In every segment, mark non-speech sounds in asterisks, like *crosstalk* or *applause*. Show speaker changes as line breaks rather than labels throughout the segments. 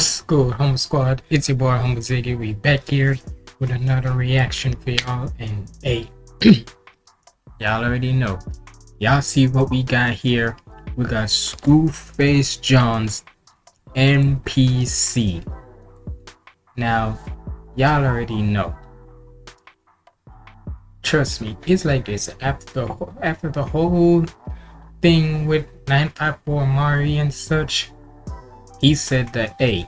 What's good, Home Squad? It's your boy Humble Ziggy. We back here with another reaction for y'all. And hey, *clears throat* y'all already know. Y'all see what we got here. We got Screwface John's NPC. Now, y'all already know. Trust me, it's like this. After the after the whole thing with 954 Mari and such, he said that hey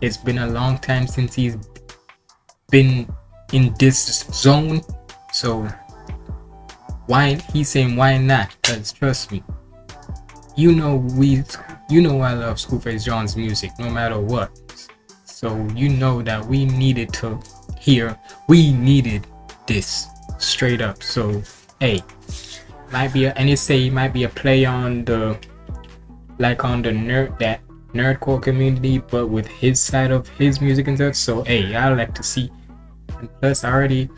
it's been a long time since he's been in this zone so why he's saying why not? Because trust me you know we you know i love Screwface john's music no matter what. So you know that we needed to hear we needed this straight up. So hey might be a, and it say it might be a play on the like on the nerd that nerdcore community but with his side of his music and such so hey i like to see. And plus already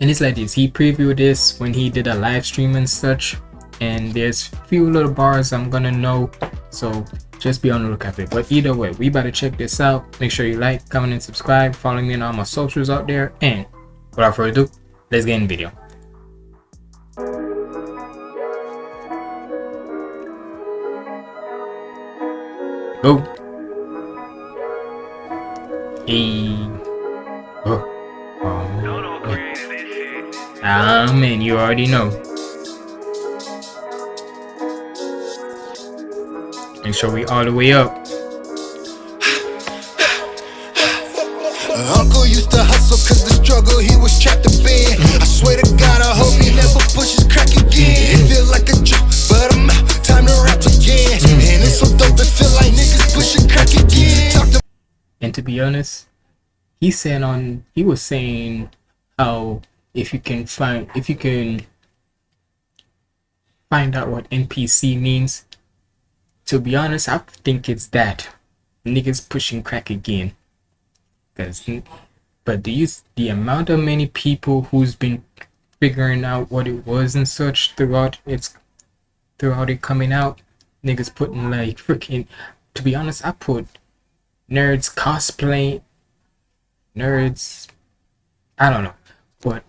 and it's like this. He previewed this when he did a live stream and such. And there's few little bars i'm gonna know. So just be on the lookout for it. But either way we better check this out. Make sure you like comment and subscribe. Follow me on all my socials out there. And without further ado let's get in the video Go. Hey. Oh. oh. Ah, man, you already know. Make sure we all the way up.
Uncle used to hustle cause the struggle he was trapped in. I swear to
Honest, he said on he was saying how if you can find if you can find out what NPC means. To be honest, I think it's that niggas pushing crack again. Cause, but you the amount of many people who's been figuring out what it was and such throughout its throughout it coming out, niggas putting like freaking. To be honest, I put nerds cosplay, nerds. I don't know, but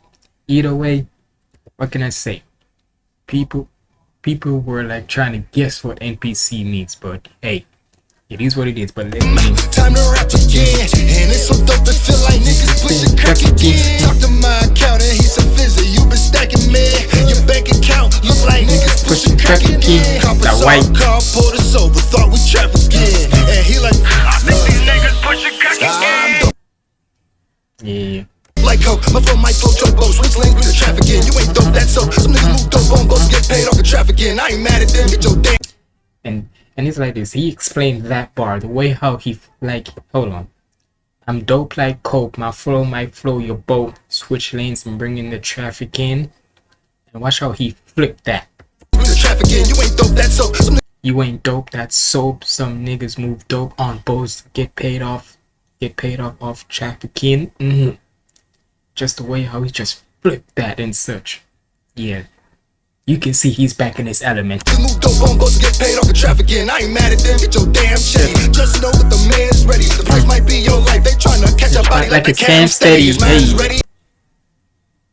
either way, what can I say? People, people were like trying to guess what NPC means, but hey, it is what it is. But let me.
Time to rap again, and it's so dope to feel like niggas pushing crack again. Talk to my accountant, he's a visit. You been stacking, man. Your bank account look like niggas pushing crack again.
That white.
car pulled us over, thought we trafficked again, My phone might float your. Switch lanes with the traffic in. You ain't dope, that's so. Some niggas move dope on boats, get paid off the traffic in. I ain't mad at them, get your damn.
and and it's like this he explained that bar the way how he like hold on i'm dope like coke my flow might flow your boat switch lanes and bring in the traffic in and watch how he flipped that
With the traffic in, you ain't dope, that's so.
You ain't dope that's soap some niggas move dope on boats get paid off get paid off off trafficking mm-hmm. Just the way how he just flipped that and such yeah you can see he's back in his element
niggas move dope on boats, get paid off the traffic in. I ain't mad at them, get your damn check. Just know that the man's ready. The price might be your life. They tryna catch a body
Like
like, a
Cam
cam steady.
Hey.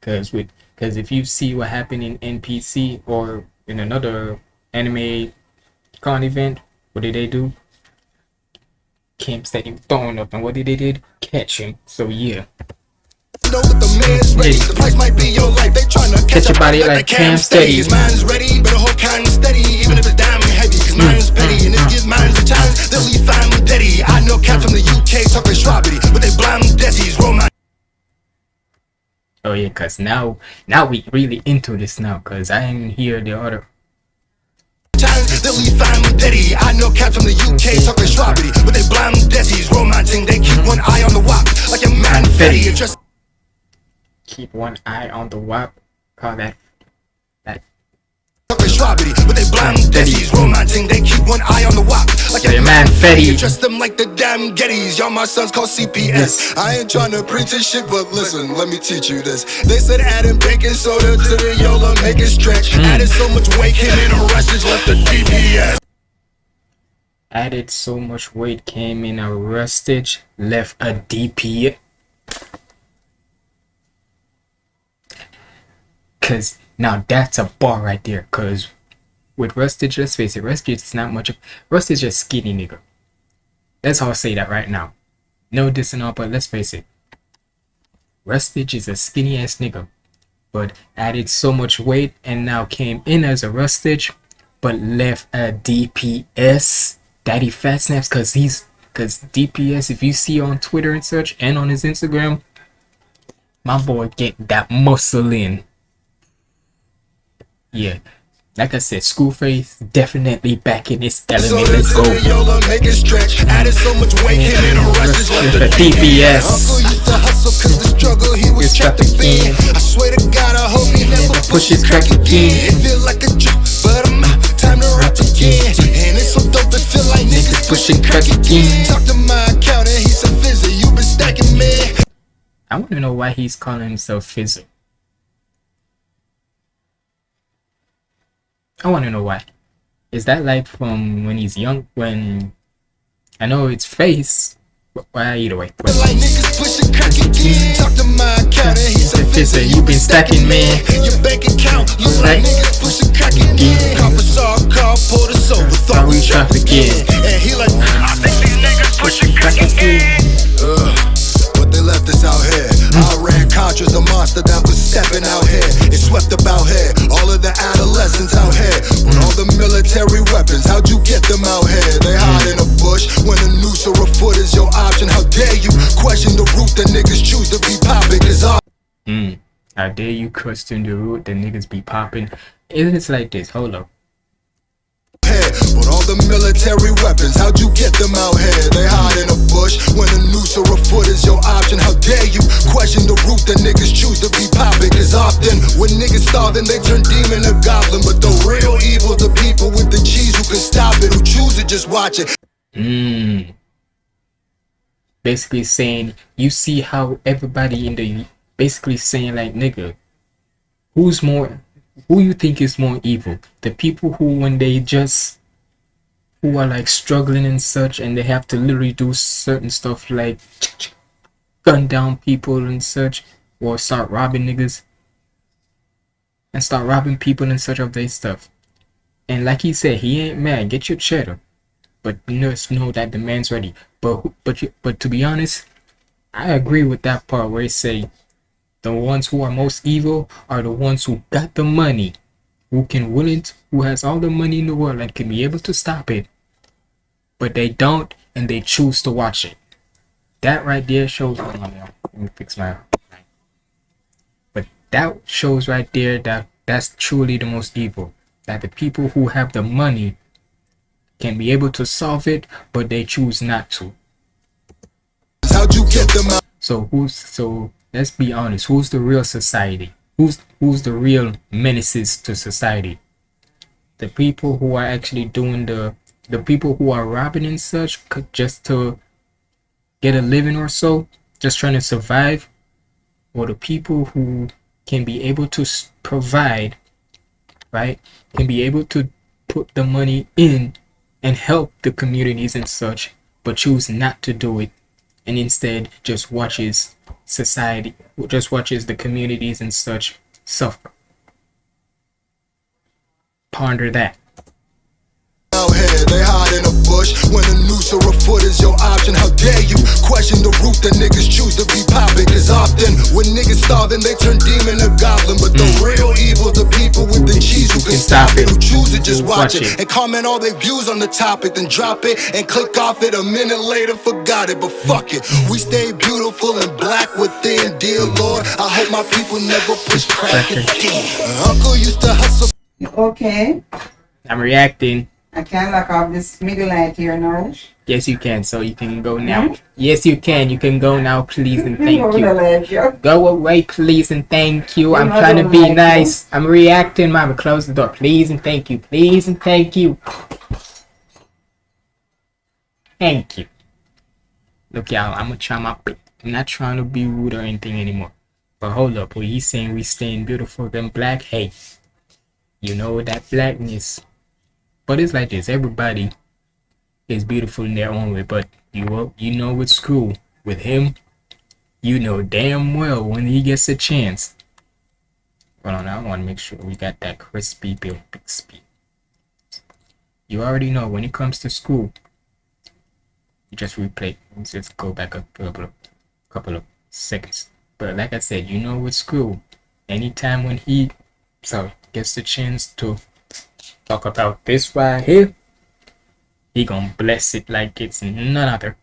Cause with cause if you see what happened in NPC or in another anime con event, what did they do? Cam Steady throwing up and what did they did? Catch him. So yeah.
Know that the man's ready. The price might be your life. They tryna catch,
Catch a body
like, cam
Steady.
His mind's ready, better hold kind and steady, even if it's diamond heavy. Cause mm, mine's mm, petty, and if mm. his mind's a challenge, they'll leave fine with Daddy. I know cats from the UK talking strawberry, but they blind desies. Roll my
Oh yeah, cause now now we really into this now cause I didn't hear the other
they'll leave fine with Daddy. I know cats from the UK talking strawberry, but they blind desies. Romancing, they keep one eye on the wop, like a man fetty.
Keep one eye on the WAP. Call that that
but they blind. Romancing, they keep one eye on the wop, like a
man, Fetty.
Dress them like the damn Gettys. Y'all my sons call CPS.
Yes.
I ain't trying to preach this shit, but listen, let me teach you this. They said adding baking soda to the Yola, make it stretch.
Mm.
Added so much weight, hit in a rush, left the DPS.
added so much weight, came in arrested, left a DP. Cause now that's a bar right there. Cause with Rustage, let's face it, Rustage is not much of Rustage is just skinny nigga. That's how I say that right now. No dissing all, but let's face it. Rustage is a skinny ass nigga. But added so much weight and now came in as a Rustage, but left a DPS. Daddy Fat Snaps cause he's cause DPS if you see on Twitter and such and on his Instagram, my boy get that muscle in. Yeah, like I said, Schoolface definitely back in its element. Let's go.
Make it stretch. Added so much weight, in a rush, just left
The DPS.
Uncle used to hustle cause the struggle he was
It's
trapped
trapped
in.
again.
I swear to God, I hope he never pushes crack again. It feel like a joke, but I'm out. Time to rap again. And it's so dope, it feel like niggas pushing crack again. Talk to my accountant, he said, Fizzy, you been stacking, man.
I want to know why he's calling himself Fizzle. I want to know why. Is that like from when he's young? When I know it's face. but Well, either way.
Feel like niggas pushing crack again. Talk to my accountant, he said, Fizzy, you been stacking, man. Your bank account look like niggas pushing crack again. Copper saw a car, pulled us over, thought we trafficking. And he like, I think these niggas pushing crack again. But they left us out here. Mm-hmm. I ran Contra's the monster that was stepping out here. It swept about here. Dare you question the
root the niggas be popping? Isn't it like this? Hold up.
With all the military weapons, how'd you get them out here? They hide in a bush when a noose or a foot is your option. How dare you question the route that niggas choose to be popping? Cause often when niggas starving, they turn demon to goblin. But the real evil's the people with the cheese who can stop it, who choose to just watch it.
Mm. Basically saying you see how everybody in the basically saying like nigga, who's more who you think is more evil? The people who when they just who are like struggling and such and they have to literally do certain stuff like gun down people and such or start robbing niggas and start robbing people and such of their stuff. And like he said, he ain't mad. Get your cheddar but nurse know that the man's ready. But but but to be honest, I agree with that part where he say the ones who are most evil are the ones who got the money, who can willing to, who has all the money in the world and can be able to stop it, but they don't and they choose to watch it. That right there shows. Hold on. Let me fix my. But that shows right there that that's truly the most evil. That the people who have the money can be able to solve it, but they choose not to.
How'd you get them out?
So who's so let's be honest, who's the real society? Who's who's the real menaces to society? The people who are actually doing the the people who are robbing and such just to get a living or so, just trying to survive, or the people who can be able to provide, right? Can be able to put the money in and help the communities and such, but choose not to do it and instead just watches society, just watches the communities and such suffer. Ponder that.
out here. They hide in a bush when a noose or a foot is your option. How dare you question the route that niggas choose to be popping? Cause often when niggas starving, they turn demon to goblin. But the mm. real evil's the people with the cheese who can stop it, who choose to just watch it and comment all their views on the topic, then drop it and click off it. A minute later, forgot it. But fuck it, we stay beautiful and black within. Dear Lord, I hope my people never push crack again. Uncle used to hustle.
Okay,
I'm reacting.
I can't lock off this middle light here now.
Yes, you can. So you can go now. Yes, you can. You can go now, please and thank *laughs* you. Go away, please and thank you. I'm trying to be nice. I'm reacting, mama. Close the door, please and thank you. Please and thank you. Thank you. Look, y'all. I'm gonna try my. best. I'm not trying to be rude or anything anymore. But hold up, when he's saying we staying beautiful than black, hey, you know that blackness. But it's like this. Everybody, is beautiful in their own way, but you will, you know with school with him, you know damn well when he gets a chance. Hold on, I want to make sure we got that crispy big speed. You already know when it comes to school, you just replay. Let's just go back a couple of, couple of seconds. But like I said, you know with school, anytime when he so gets the chance to talk about this right here, he gonna bless it like it's none other.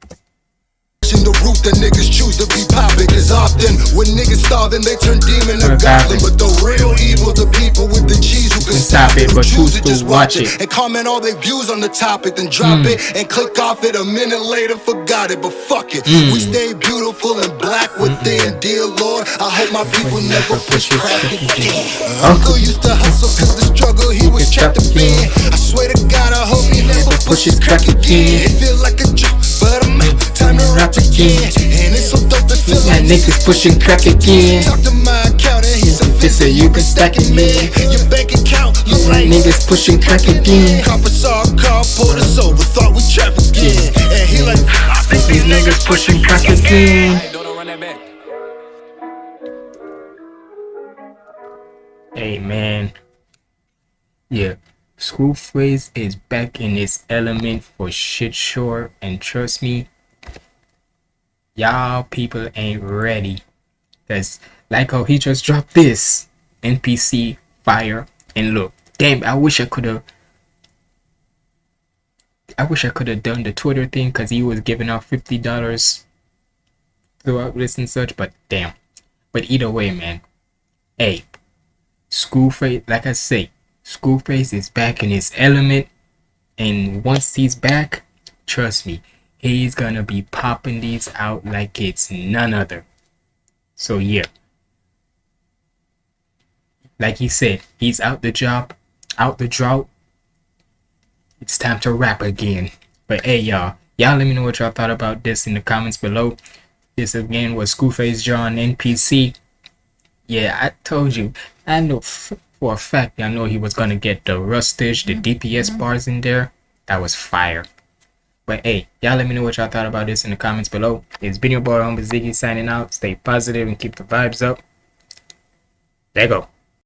The route that niggas choose to be poppin' often when niggas they turn demon to goblin. But the real stop it, but choose to just watch it and comment all their views on the topic, then drop hmm. it and click off it a minute later, forgot it. But fuck it, hmm. we stay beautiful and black within. Dear Lord, I hope my people never push crack again. Uncle used to hustle cause the struggle he was trapped up in. I swear to God, I hope he never pushes crack again. It feel like a joke, but I'm out. Time to rap again. And it's so dope to feel like
niggas pushing crack again.
Talk to my accountant, he said,
you can stack it, man.
Your
Niggas pushing crack again.
Copper saw a car, pulled us over, thought we traffic skin. And he like, I think
These niggas pushing crack again. Hey man. Yeah. Screwface is back in its element for shit sure and trust me, y'all people ain't ready. Cause like how he just dropped this NPC fire and look, damn I wish I could have I wish I could have done the Twitter thing because he was giving out fifty dollars throughout this and such, but damn. But either way, man. Hey, Schoolface, like I say, Schoolface is back in his element, and once he's back, trust me, he's gonna be popping these out like it's none other. So yeah. Like he said, he's out the job, out the drought. It's time to rap again. But hey y'all, y'all let me know what y'all thought about this in the comments below. This again was Schoolface John NPC. Yeah, I told you. I know f- for a fact I know he was gonna get the rustage, the mm-hmm. DPS mm-hmm. bars in there. That was fire. But hey, y'all let me know what y'all thought about this in the comments below. It's been your boy Humble Ziggy signing out. Stay positive and keep the vibes up. There you go.